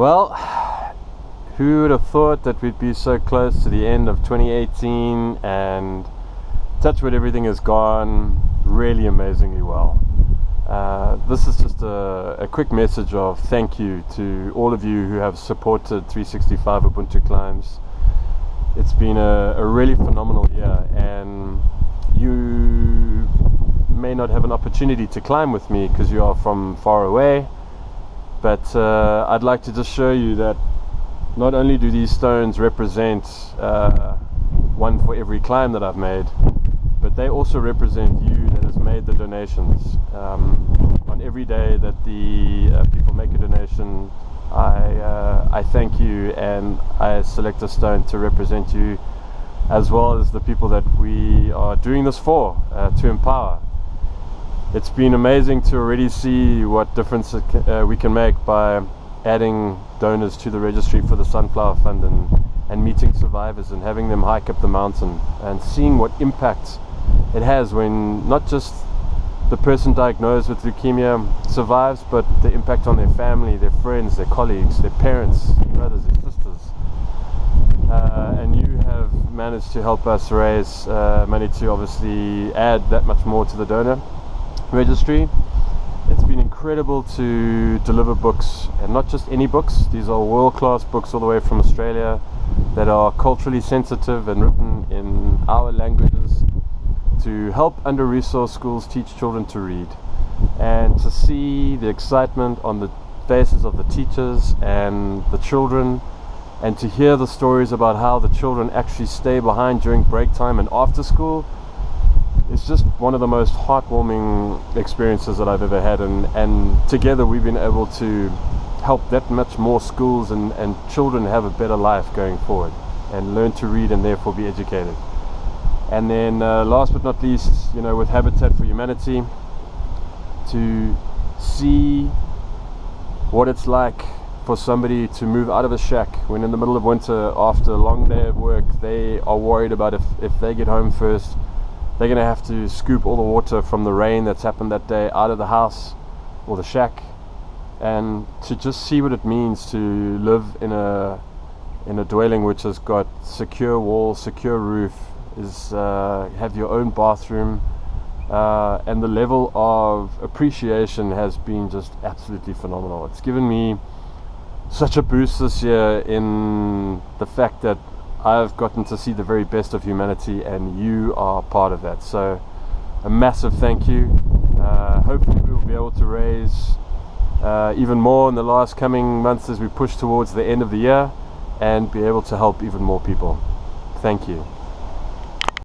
Well, who would have thought that we'd be so close to the end of 2018 and touch wood everything has gone really amazingly well. Uh, this is just a, a, quick message of thank you to all of you who have supported 365 Ubuntu Climbs. It's been a, a really phenomenal year and you may not have an opportunity to climb with me because you are from far away but uh, I'd like to just show you that not only do these stones represent uh, one for every climb that I've made but they also represent you that has made the donations. Um, on every day that the uh, people make a donation I, uh, I thank you and I select a stone to represent you as well as the people that we are doing this for uh, to empower it's been amazing to already see what difference uh, we can make by adding donors to the registry for the Sunflower Fund and, and meeting survivors and having them hike up the mountain and seeing what impact it has when not just the person diagnosed with leukemia survives, but the impact on their family, their friends, their colleagues, their parents, their brothers, their sisters. Uh, and you have managed to help us raise uh, money to obviously add that much more to the donor registry. It's been incredible to deliver books, and not just any books, these are world class books all the way from Australia that are culturally sensitive and written in our languages to help under resourced schools teach children to read. And to see the excitement on the faces of the teachers and the children, and to hear the stories about how the children actually stay behind during break time and after school it's just one of the most heartwarming experiences that I've ever had and, and together we've been able to help that much more schools and, and children have a better life going forward and learn to read and therefore be educated. And then uh, last but not least, you know, with Habitat for Humanity, to see what it's like for somebody to move out of a shack when in the middle of winter after a long day of work they are worried about if, if they get home first they're going to have to scoop all the water from the rain that's happened that day out of the house or the shack and to just see what it means to live in a in a dwelling which has got secure walls, secure roof, is uh, have your own bathroom, uh, and the level of appreciation has been just absolutely phenomenal. It's given me such a boost this year in the fact that I've gotten to see the very best of humanity, and you are part of that. So, a massive thank you. Uh, hopefully, we will be able to raise uh, even more in the last coming months as we push towards the end of the year and be able to help even more people. Thank you.